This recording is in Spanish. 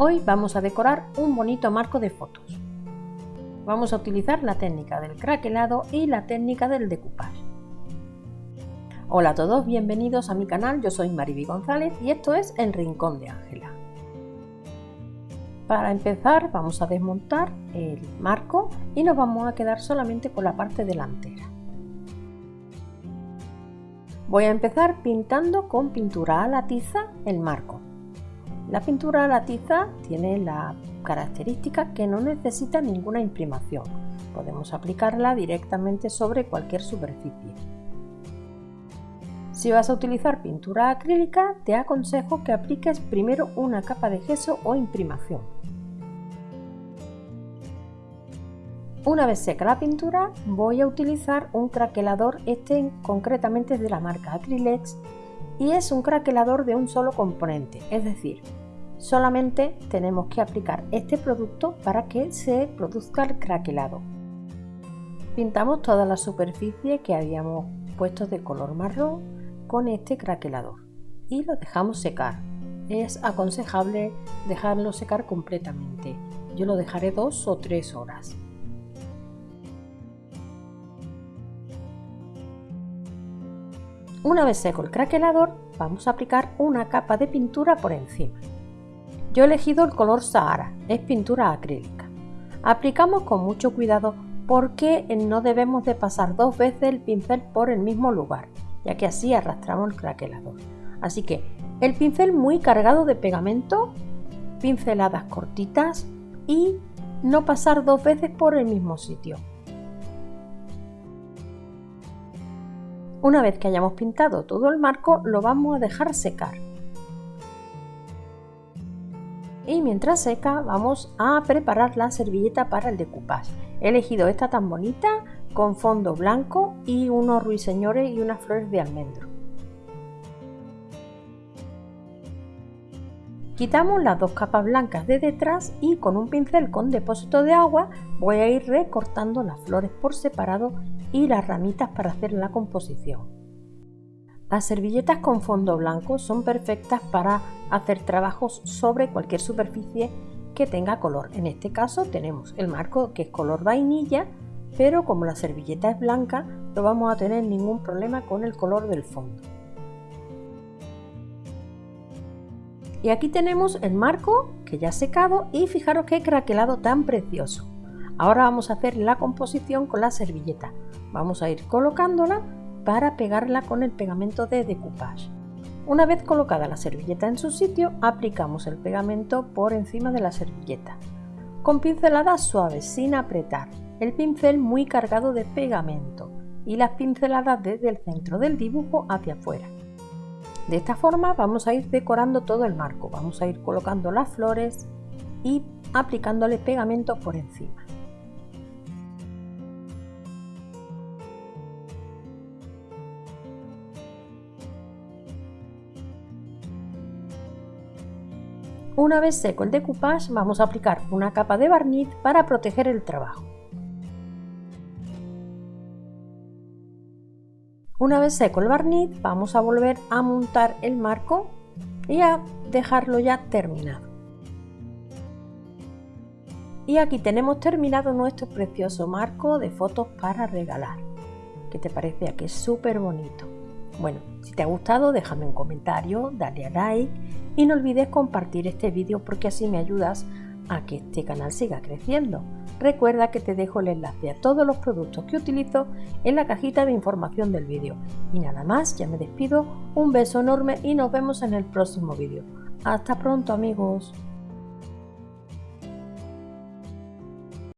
Hoy vamos a decorar un bonito marco de fotos. Vamos a utilizar la técnica del craquelado y la técnica del decoupage. Hola a todos, bienvenidos a mi canal, yo soy Mariby González y esto es El Rincón de Ángela. Para empezar vamos a desmontar el marco y nos vamos a quedar solamente con la parte delantera. Voy a empezar pintando con pintura a la tiza el marco. La pintura a la tiza tiene la característica que no necesita ninguna imprimación. Podemos aplicarla directamente sobre cualquier superficie. Si vas a utilizar pintura acrílica, te aconsejo que apliques primero una capa de gesso o imprimación. Una vez seca la pintura, voy a utilizar un craquelador, este concretamente es de la marca Acrylex y es un craquelador de un solo componente, es decir, Solamente tenemos que aplicar este producto para que se produzca el craquelado. Pintamos toda la superficie que habíamos puesto de color marrón con este craquelador y lo dejamos secar. Es aconsejable dejarlo secar completamente. Yo lo dejaré dos o tres horas. Una vez seco el craquelador, vamos a aplicar una capa de pintura por encima. Yo he elegido el color Sahara, es pintura acrílica. Aplicamos con mucho cuidado porque no debemos de pasar dos veces el pincel por el mismo lugar, ya que así arrastramos el craquelador. Así que el pincel muy cargado de pegamento, pinceladas cortitas y no pasar dos veces por el mismo sitio. Una vez que hayamos pintado todo el marco, lo vamos a dejar secar y mientras seca vamos a preparar la servilleta para el decoupage. He elegido esta tan bonita con fondo blanco y unos ruiseñores y unas flores de almendro. Quitamos las dos capas blancas de detrás y con un pincel con depósito de agua voy a ir recortando las flores por separado y las ramitas para hacer la composición. Las servilletas con fondo blanco son perfectas para hacer trabajos sobre cualquier superficie que tenga color. En este caso tenemos el marco que es color vainilla, pero como la servilleta es blanca no vamos a tener ningún problema con el color del fondo. Y aquí tenemos el marco que ya ha secado y fijaros qué craquelado tan precioso. Ahora vamos a hacer la composición con la servilleta. Vamos a ir colocándola para pegarla con el pegamento de decoupage. Una vez colocada la servilleta en su sitio, aplicamos el pegamento por encima de la servilleta. Con pinceladas suaves, sin apretar, el pincel muy cargado de pegamento y las pinceladas desde el centro del dibujo hacia afuera. De esta forma vamos a ir decorando todo el marco, vamos a ir colocando las flores y aplicándole pegamento por encima. Una vez seco el decoupage vamos a aplicar una capa de barniz para proteger el trabajo. Una vez seco el barniz vamos a volver a montar el marco y a dejarlo ya terminado. Y aquí tenemos terminado nuestro precioso marco de fotos para regalar. ¿Qué te parece? Aquí es súper bonito. Bueno, si te ha gustado déjame un comentario, dale a like y no olvides compartir este vídeo porque así me ayudas a que este canal siga creciendo. Recuerda que te dejo el enlace a todos los productos que utilizo en la cajita de información del vídeo. Y nada más, ya me despido, un beso enorme y nos vemos en el próximo vídeo. Hasta pronto amigos.